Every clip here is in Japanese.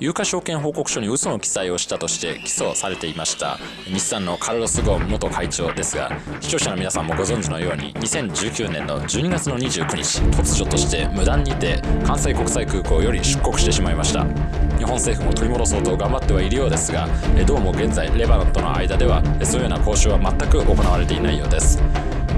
有価証券報告書に嘘の記載をしたとして起訴されていました。日産のカルロス・ゴーン元会長ですが視聴者の皆さんもご存知のように2019年の12月の29日突如として無断にて関西国際空港より出国してしまいました。日本政府も取り戻そうと頑張ってはいるようですがどうも現在レバノンとの間ではそういうような交渉は全く行われていないようです。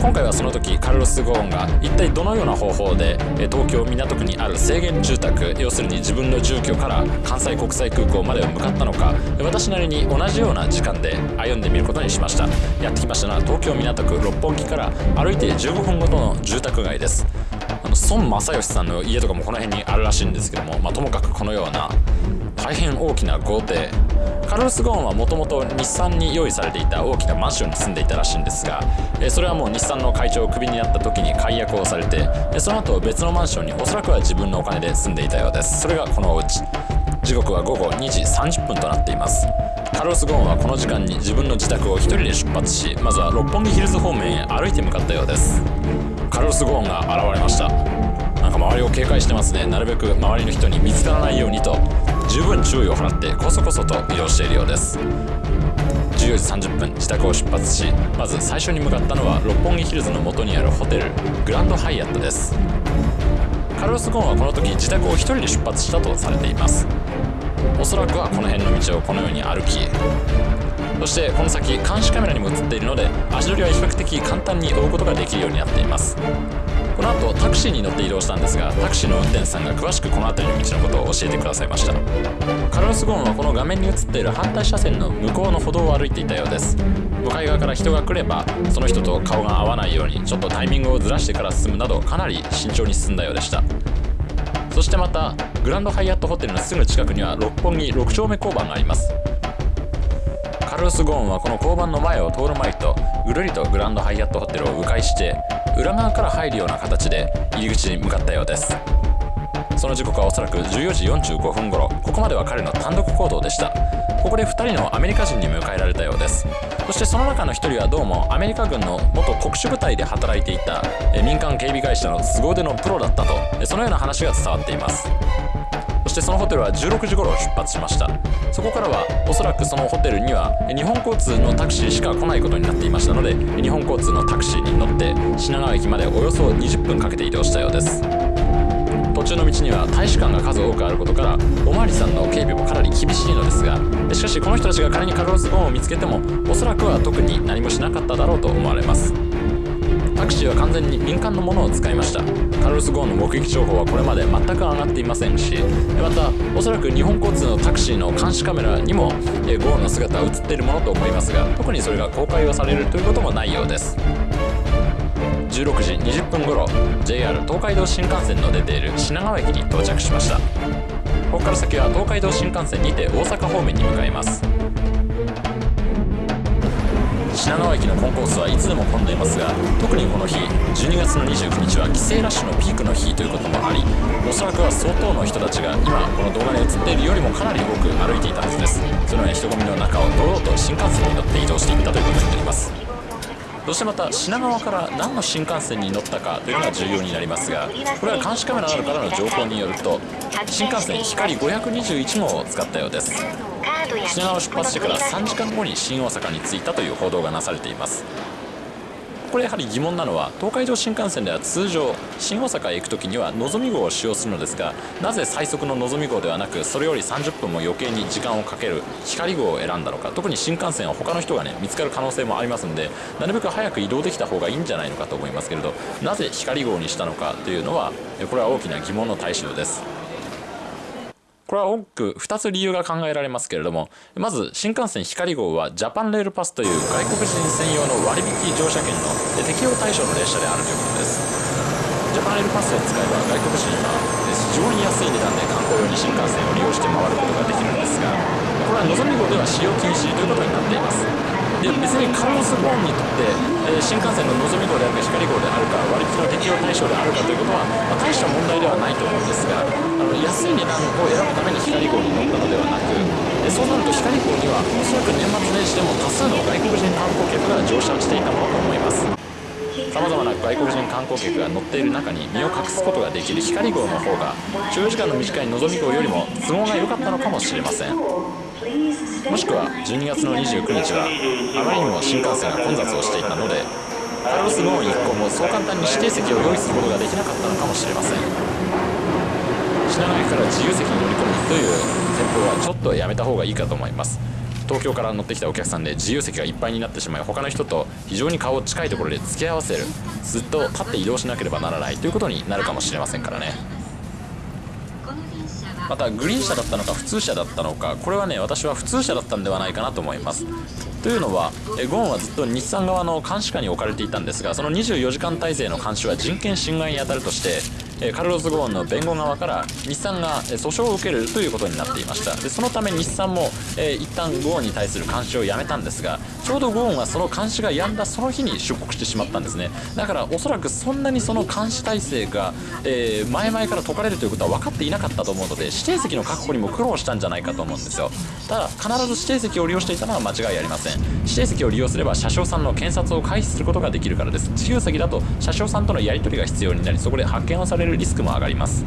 今回はその時カルロス・ゴーンが一体どのような方法で東京港区にある制限住宅要するに自分の住居から関西国際空港までを向かったのか私なりに同じような時間で歩んでみることにしました。やってきましたのは東京港区六本木から歩いて15分ごとの住宅街です。の孫正義さんの家とかもこの辺にあるらしいんですけども、まあ、ともかくこのような大変大きな豪邸。カルロス・ゴーンはもともと日産に用意されていた大きなマンションに住んでいたらしいんですがそれはもう日産の会長をクビになった時に解約をされてその後別のマンションにおそらくは自分のお金で住んでいたようです。それがこのお家。時刻は午後2時30分となっています。カルロス・ゴーンはこの時間に自分の自宅を一人で出発しまずは六本木ヒルズ方面へ歩いて向かったようです。カルロス・ゴーンが現れましたなんか周りを警戒してますね。なるべく周りの人に見つからないようにと十分注意を払ってこそこそと移動しているようです。14時30分自宅を出発しまず最初に向かったのは六本木ヒルズの元にあるホテルグランドハイアットです。カルロス・ゴーンはこの時自宅を1人で出発したとされています。おそらくはこの辺の道をこのように歩きそしてこの先監視カメラにも映っているので足取りは比較的簡単に追うことができるようになっています。この後タクシーに乗って移動したんですがタクシーの運転手さんが詳しくこの辺りの道のことを教えてくださいました。カルロス・ゴーンはこの画面に映っている反対車線の向こうの歩道を歩いていたようです。向かい側から人が来ればその人と顔が合わないようにちょっとタイミングをずらしてから進むなどかなり慎重に進んだようでした。そしてまたグランドハイアットホテルのすぐ近くには六本木6丁目交番があります。カルロス・ゴーンはこの交番の前を通る前とぐるりとグランドハイアットホテルを迂回して裏側から入るような形で入り口に向かったようです。その時刻はおそらく14時45分頃ここまでは彼の単独行動でした。ここで2人のアメリカ人に迎えられたようです。そしてその中の1人はどうもアメリカ軍の元特殊部隊で働いていた民間警備会社の凄腕のプロだったとそのような話が伝わっています。そしてそのホテルは16時頃出発しました。そこからはおそらくそのホテルには日本交通のタクシーしか来ないことになっていましたので日本交通のタクシーに乗って品川駅までおよそ20分かけて移動したようです。途中の道には大使館が数多くあることからおまわりさんの警備もかなり厳しいのですがしかしこの人たちが仮にカルロス・ゴーンを見つけてもおそらくは特に何もしなかっただろうと思われます。タクシーは完全に民間のものを使いました。カルロス・ゴーンの目撃情報はこれまで全く上がっていませんしまたおそらく日本交通のタクシーの監視カメラにもゴーンの姿は映っているものと思いますが特にそれが公開をされるということもないようです。16時20分頃 JR 東海道新幹線の出ている品川駅に到着しました。ここから先は東海道新幹線にて大阪方面に向かいます。品川駅のコンコースはいつでも混んでいますが特にこの日12月の29日は帰省ラッシュのピークの日ということもありおそらくは相当の人たちが今この動画に映っているよりもかなり多く歩いていたはずです。そのような人混みの中を堂々と新幹線に乗って移動していったということになります。そしてまた品川から何の新幹線に乗ったかというのが重要になりますがこれは監視カメラなどからの情報によると新幹線光521号を使ったようです。品川を出発してから3時間後に新大阪に着いたという報道がなされています。これやはり疑問なのは東海道新幹線では通常新大阪へ行く時にはのぞみ号を使用するのですがなぜ最速ののぞみ号ではなくそれより30分も余計に時間をかける光号を選んだのか特に新幹線は他の人がね見つかる可能性もありますのでなるべく早く移動できた方がいいんじゃないのかと思いますけれどなぜ光号にしたのかというのはこれは大きな疑問の対象です。これは多く2つ理由が考えられますけれどもまず新幹線光号はジャパンレールパスという外国人専用の割引乗車券の適用対象の列車であるということです。ジャパンレールパスを使えば外国人は非常に安い値段で観光用に新幹線を利用して回ることができるんですがこれはのぞみ号では使用禁止ということになっています。で別にカルロス・ゴーンにとって、えー、新幹線ののぞみ号であるか光号であるか割引の適用対象であるかということは、まあ、大した問題ではないと思うんですがあの安い値段を選ぶために光号に乗ったのではなくでそうなると光号にはおそらく年末年始でも多数の外国人観光客が乗車していたものと思います。さまざまな外国人観光客が乗っている中に身を隠すことができる光号の方が所要時間の短いのぞみ号よりも都合が良かったのかもしれません。もしくは12月の29日はあまりにも新幹線が混雑をしていたのでカルロス・ゴーン一行もそう簡単に指定席を用意することができなかったのかもしれません。品川駅から自由席に乗り込むという戦法はちょっとやめた方がいいかと思います。東京から乗ってきたお客さんで自由席がいっぱいになってしまい他の人と非常に顔を近いところで付き合わせる。ずっと立って移動しなければならないということになるかもしれませんからね。またグリーン車だったのか普通車だったのかこれはね私は普通車だったんではないかなと思います。というのはゴーンはずっと日産側の監視下に置かれていたんですがその24時間体制の監視は人権侵害に当たるとしてカルロス・ゴーンの弁護側から日産が訴訟を受けるということになっていました。でそのため日産も、えー、一旦ゴーンに対する監視をやめたんですがちょうどゴーンはその監視が止んだその日に出国してしまったんですね。だからおそらくそんなにその監視体制が、えー、前々から解かれるということは分かっていなかったと思うので指定席の確保にも苦労したんじゃないかと思うんですよ。ただ必ず指定席を利用していたのは間違いありません。指定席を利用すれば車掌さんの検察を回避することができるからです。自由席だと車掌さんとのやり取りが必要になりそこで発見をされるリスクも上がります。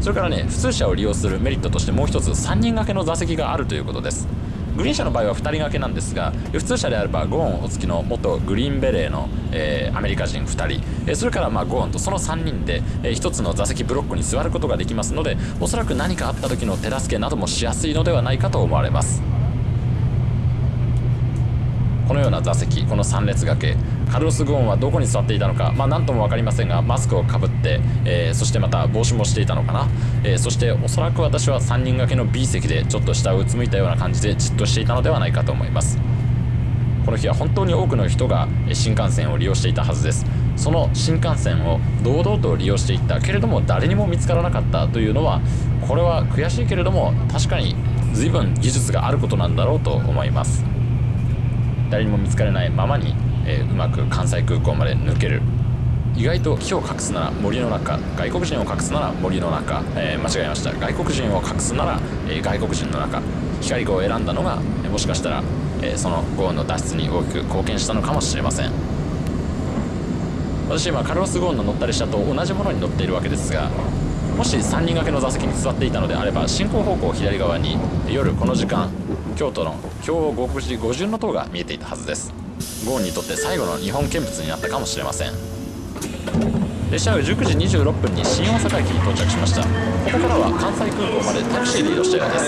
それからね普通車を利用するメリットとしてもう一つ3人掛けの座席があるということです。グリーン車の場合は2人掛けなんですが普通車であればゴーンお付きの元グリーンベレーの、えー、アメリカ人2人、えー、それからまあゴーンとその3人で、えー、1つの座席ブロックに座ることができますのでおそらく何かあった時の手助けなどもしやすいのではないかと思われます。このような座席この3列掛けカルロス・ゴーンはどこに座っていたのか、まあ、何とも分かりませんがマスクをかぶって、えー、そしてまた帽子もしていたのかな、えー、そしておそらく私は3人掛けの B 席でちょっと下をうつむいたような感じでじっとしていたのではないかと思います。この日は本当に多くの人が新幹線を利用していたはずです。その新幹線を堂々と利用していったけれども誰にも見つからなかったというのはこれは悔しいけれども確かに随分技術があることなんだろうと思います。誰にも見つからないままに、えー、うまく関西空港まで抜ける。意外と木を隠すなら森の中。外国人を隠すなら森の中、えー、間違えました。外国人を隠すなら、えー、外国人の中。光号を選んだのが、もしかしたら、えそのゴーンの脱出に大きく貢献したのかもしれません。私今カルロス・ゴーンの乗った列車と同じものに乗っているわけですがもし3人掛けの座席に座っていたのであれば進行方向左側に夜この時間京都の京極寺五巡の塔が見えていたはずです。ゴーンにとって最後の日本見物になったかもしれません。列車は19時26分に新大阪駅に到着しました。ここからは関西空港までタクシーで移動したようで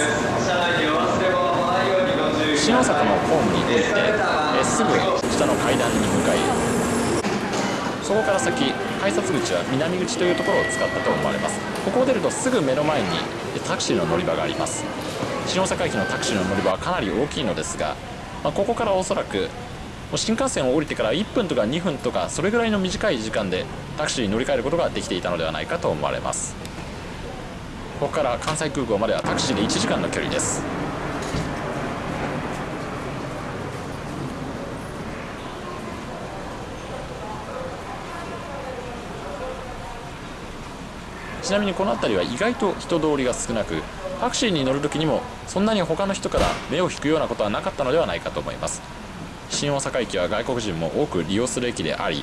す。新大阪のホームに降りてえすぐ下の階段に向かいそこから先改札口は南口というところを使ったと思われます。ここを出るとすぐ目の前にタクシーの乗り場があります。新大阪駅のタクシーの乗り場はかなり大きいのですが、まあ、ここからおそらく新幹線を降りてから1分とか2分とかそれぐらいの短い時間でタクシーに乗り換えることができていたのではないかと思われます。ここから関西空港まではタクシーで1時間の距離です。ちなみにこの辺りは意外と人通りが少なくタクシーに乗る時にもそんなに他の人から目を引くようなことはなかったのではないかと思います。新大阪駅は外国人も多く利用する駅であり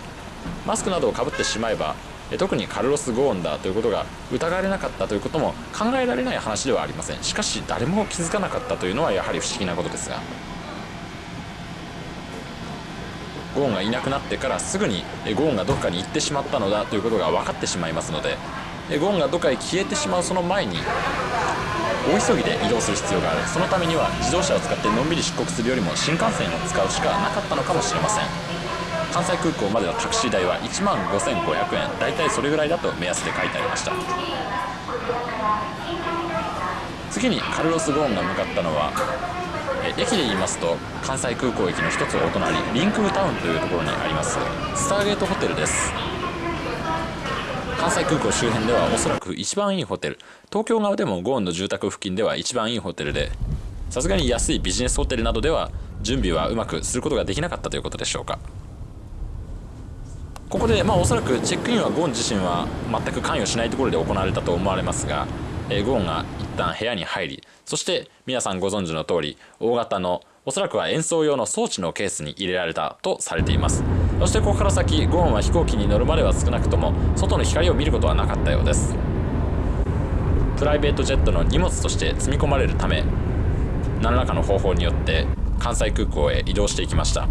マスクなどをかぶってしまえば特にカルロス・ゴーンだということが疑われなかったということも考えられない話ではありません。しかし誰も気づかなかったというのはやはり不思議なことですが。ゴーンがいなくなってからすぐにゴーンがどこかに行ってしまったのだということが分かってしまいますのでゴーンがどこかへ消えてしまうその前に大急ぎで移動する必要がある。そのためには自動車を使ってのんびり出国するよりも新幹線を使うしかなかったのかもしれません。関西空港までのタクシー代は1万5500円だいたいそれぐらいだと目安で書いてありました。次にカルロス・ゴーンが向かったのは駅で言いますと関西空港駅の一つお隣リンクータウンというところにあります。スターゲートホテルです。関西空港周辺ではおそらく一番いいホテル。東京側でもゴーンの住宅付近では一番いいホテルでさすがに安いビジネスホテルなどでは準備はうまくすることができなかったということでしょうか。ここでまあおそらくチェックインはゴーン自身は全く関与しないところで行われたと思われますがえゴーンが一旦部屋に入りそして皆さんご存知の通り大型のおそらくは演奏用の装置のケースに入れられたとされています。そしてここから先ゴーンは飛行機に乗るまでは少なくとも外の光を見ることはなかったようです。プライベートジェットの荷物として積み込まれるため何らかの方法によって関西空港へ移動していきました。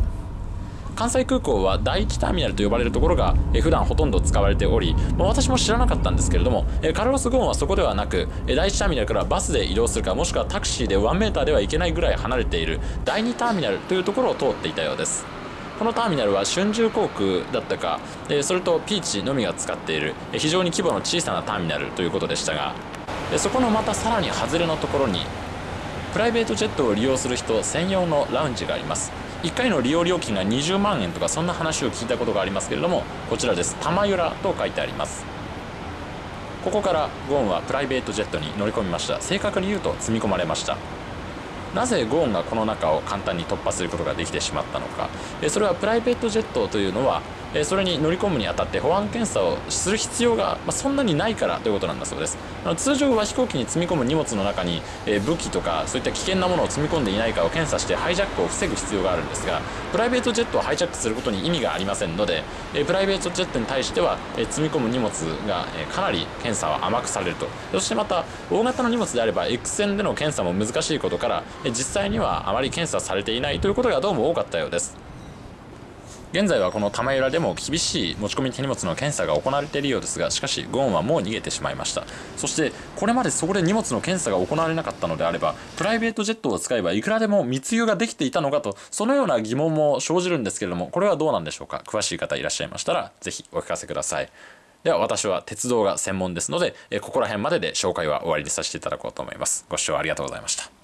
関西空港は第1ターミナルと呼ばれるところが普段ほとんど使われており、まあ、私も知らなかったんですけれどもカルロス・ゴーンはそこではなく第1ターミナルからバスで移動するかもしくはタクシーで1メーターでは行けないぐらい離れている第2ターミナルというところを通っていたようです。このターミナルは春秋航空だったか。それとピーチのみが使っている。非常に規模の小さなターミナルということでしたが。そこのまたさらに外れのところにプライベートジェットを利用する人専用のラウンジがあります。1回の利用料金が20万円とかそんな話を聞いたことがありますけれどもこちらです。玉浦と書いてあります。ここからゴーンはプライベートジェットに乗り込みました。正確に言うと積み込まれました。なぜゴーンがこの中を簡単に突破することができてしまったのか。それはプライベートジェットというのはえそれに乗り込むにあたって保安検査をする必要が、まそんなにないからということなんだそうです。あの通常は飛行機に積み込む荷物の中に、え武器とかそういった危険なものを積み込んでいないかを検査してハイジャックを防ぐ必要があるんですがプライベートジェットをハイジャックすることに意味がありませんので、えプライベートジェットに対しては、え積み込む荷物が、えかなり検査は甘くされると。そしてまた大型の荷物であれば X 線での検査も難しいことから、え実際にはあまり検査されていないということがどうも多かったようです。現在はこの玉浦でも厳しい持ち込み手荷物の検査が行われているようですがしかしゴーンはもう逃げてしまいました。そしてこれまでそこで荷物の検査が行われなかったのであればプライベートジェットを使えばいくらでも密輸ができていたのかとそのような疑問も生じるんですけれどもこれはどうなんでしょうか？詳しい方いらっしゃいましたら是非お聞かせください。では私は鉄道が専門ですのでここら辺までで紹介は終わりにさせていただこうと思います。ご視聴ありがとうございました。